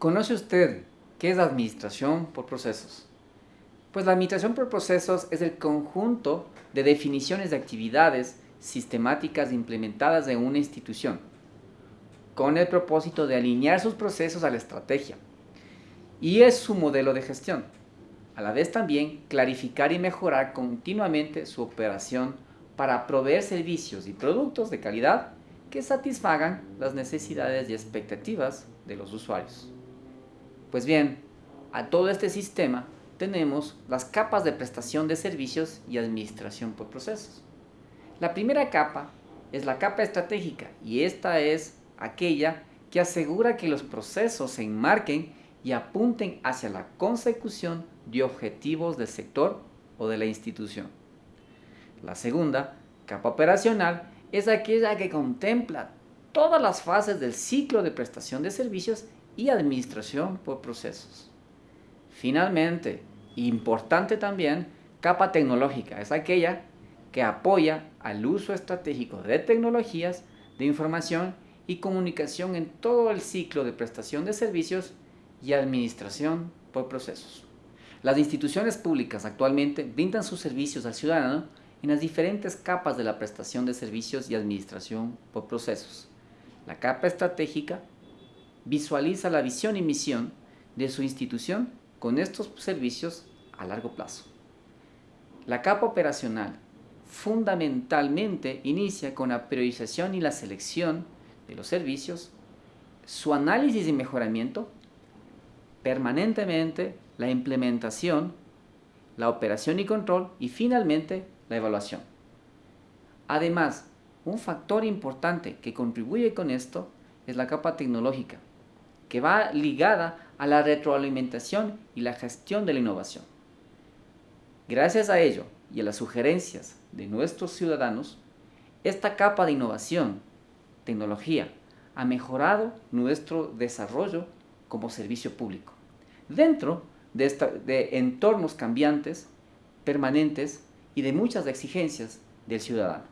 ¿Conoce usted qué es administración por procesos? Pues la administración por procesos es el conjunto de definiciones de actividades sistemáticas implementadas en una institución, con el propósito de alinear sus procesos a la estrategia. Y es su modelo de gestión. A la vez también clarificar y mejorar continuamente su operación para proveer servicios y productos de calidad que satisfagan las necesidades y expectativas de los usuarios. Pues bien, a todo este sistema tenemos las capas de prestación de servicios y administración por procesos. La primera capa es la capa estratégica y esta es aquella que asegura que los procesos se enmarquen y apunten hacia la consecución de objetivos del sector o de la institución. La segunda, capa operacional, es aquella que contempla todas las fases del ciclo de prestación de servicios y administración por procesos. Finalmente, importante también, capa tecnológica es aquella que apoya al uso estratégico de tecnologías de información y comunicación en todo el ciclo de prestación de servicios y administración por procesos. Las instituciones públicas actualmente brindan sus servicios al ciudadano en las diferentes capas de la prestación de servicios y administración por procesos. La capa estratégica visualiza la visión y misión de su institución con estos servicios a largo plazo. La capa operacional fundamentalmente inicia con la priorización y la selección de los servicios, su análisis y mejoramiento, permanentemente la implementación, la operación y control y finalmente la evaluación. Además, un factor importante que contribuye con esto es la capa tecnológica, que va ligada a la retroalimentación y la gestión de la innovación. Gracias a ello y a las sugerencias de nuestros ciudadanos, esta capa de innovación, tecnología, ha mejorado nuestro desarrollo como servicio público. Dentro de, de entornos cambiantes, permanentes y de muchas exigencias del ciudadano.